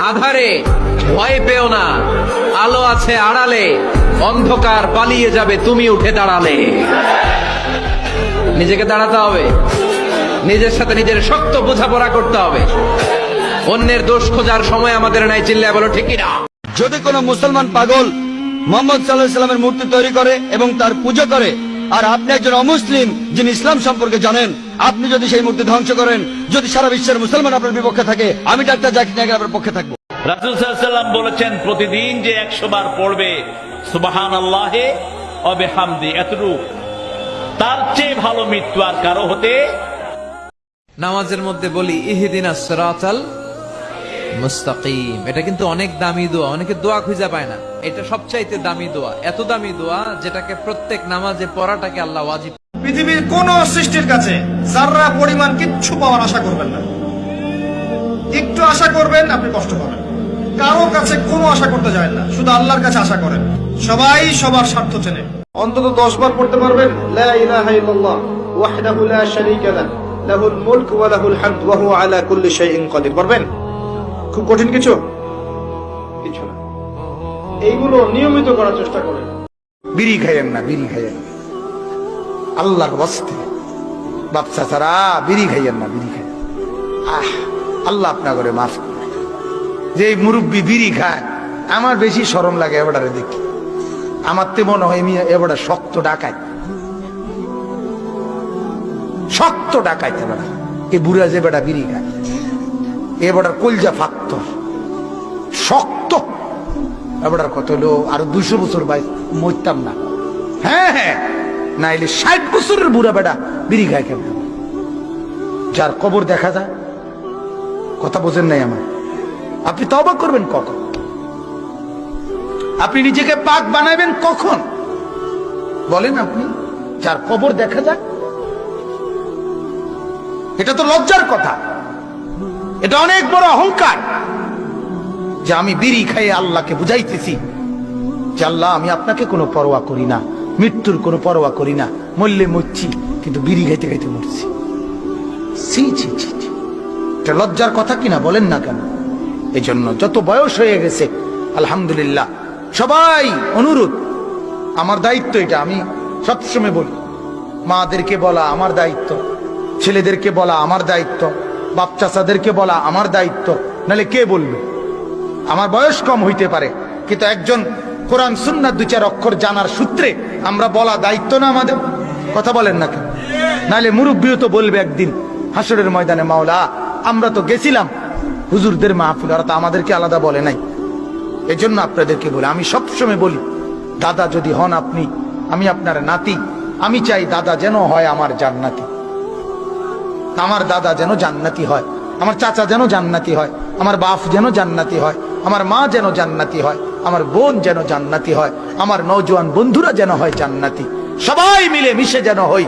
আধারে ভয় পেও না। আলো আছে আড়ালে, অন্ধকার পালিয়ে যাবে, তুমি উঠে দাঁড়ালে। নিজেকে দাঁড়াতে হবে। নিজের সাথে নিজের শক্ত বোঝাপড়া করতে হবে। অন্যের দোষ খোঁজার সময় আমাদের নাই, চিল্লায় বলো ঠিকই না যদি কোনো মুসলমান পাগল মোহাম্মদ সাল্লাহ সাল্লামের মূর্তি তৈরি করে এবং তার পুজো করে আর আপনি একজন অমুসলিম যিনি ইসলাম সম্পর্কে জানেন আপনি যদি সেই মূর্তি ধ্বংস করেন যদি সারা বিশ্বের মুসলমান আপনার বিপক্ষে থাকে আমি ডাক্তার জাকির নায়কের আপনার পক্ষে থাকব। রাসুল সাল্লাম বলেছেন প্রতিদিন যে একশো বার পড়বে সুবাহান আল্লাহে অবে হামদি এতটুক। তার চেয়ে ভালো মৃত্যু আর কারও হতে নামাজের মধ্যে বলি ইহিদিনা সিরাতাল মুস্তাকিম। এটা কিন্তু অনেক দামি দোয়া, অনেকে দোয়া খুঁজে পায় না। এটা সবচাইতে দামি দোয়া। এত দামি দোয়া যেটাকে প্রত্যেক নামাজে পড়াটাকে আল্লাহ ওয়াজিব পৃথিবীর কোন সৃষ্টির কাছে যারা পরিমাণ কিচ্ছু পাওয়ার আশা করবেন না। একটু আশা করবেন, আপনি কষ্ট পাবেন। কারও কাছে কোনো আশা করতে যায় না, শুধু আল্লাহর কাছে আশা করেন। সবাই সবার স্বার্থ চেনে। অন্তত দশ বার পড়তে পারবেন, লা ইলাহা ইল্লাল্লাহ, ওয়াহদাহু লা শারীকা লাহ। লাহুল মুলক ওয়া লাহুল হামদ, ওয়া হুয়া আলা কুল্লি শাইইন কাদির। পারবেন খুব কঠিন কিছু? কিছু না। এইগুলো নিয়মিত করার চেষ্টা করেন বিড়ি খাইয়েন না, বিড়ি খাইয়েন। আল্লাহর বস্তে বাচ্চা ছাড়া বিড়ি খাইয়েন না, বিড়ি খাইয়েন আহ, আল্লাহ আপনা করে মাফ করবে। যে মুরব্বী বিড়ি খায়, আমার বেশি সরম লাগে এবারে দেখি। আমার তে মনে হয় এবারে শক্ত ডাকাই শক্ত ডাকাইতে বেড়া এ বুড়া যে বেটা বিড়ি খায়। এ বেটার কলজা ফাক্ত। শক্ত। এবার কত হলো? আরও দুশো বছর ভাই মরতাম না। হ্যাঁ হ্যাঁ। না এলে ষাট বছরের বুড়া বেটা বিড়ি খায় কেমন? যার কবর দেখা যায়, কথা বোঝেন নাই আমার। আপনি তবা করবেন কখন? আপনি নিজেকে পাক বানাবেন কখন? বলেন আপনি, যার কবর দেখা যায়। এটা তো লজ্জার কথা। এটা অনেক বড় অহংকার যে আমি বিড়ি খাইয়ে আল্লাহকে বুঝাইতেছি যে আল্লাহ, আমি আপনাকে কোনো পরোয়া করি না, মৃত্যুর কোনো পরোয়া করি না, মরলে মরছি, কিন্তু বিড়ি খাইতে খাইতে মরছি। ছি। এটা লজ্জার কথা কিনা বলেন না কেন? এই জন্য যত বয়স হয়ে গেছে, আলহামদুলিল্লাহ, সবাই অনুরোধ। আমার দায়িত্ব এটা, আমি সবসময় বলি, মাদেরকে বলা আমার দায়িত্ব, ছেলেদেরকে বলা আমার দায়িত্ব। বাপ চাচাদেরকে বলা আমার দায়িত্ব। নালে কে বলবে? আমার বয়স কম হইতে পারে, কিন্তু একজন কোরআন, সুন্নার দু চার অক্ষর জানার সূত্রে আমরা বলা দায়িত্ব না আমাদের। কথা বলেন না কেন? নাহলে মুরব্বীও তো বলবে একদিন হাসরের ময়দানে, মাওলা, আমরা তো গেছিলাম। হুজুরদের মাহফিল, ওরা তো আমাদেরকে আলাদা বলে নাই। এজন্য আপনাদেরকে বলি, আমি সবসময় বলি, দাদা যদি হন আপনি, আমি আপনার নাতি, আমি চাই দাদা যেন হয় আমার জান্নাতি। আমার দাদা যেন জান্নাতি হয়, আমার চাচা যেন জান্নাতি হয়, আমার বাপ যেন জান্নাতি হয়, আমার মা যেন জান্নাতি হয়, আমার বোন যেন জান্নাতি হয়, আমার নৌজোয়ান বন্ধুরা যেন হয় জান্নাতি। সবাই মিলে মিশে যেন হই